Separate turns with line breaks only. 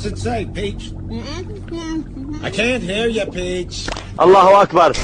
What's it say, Peach? Mm-hmm. I can't hear you, Peach.
Allahu Akbar.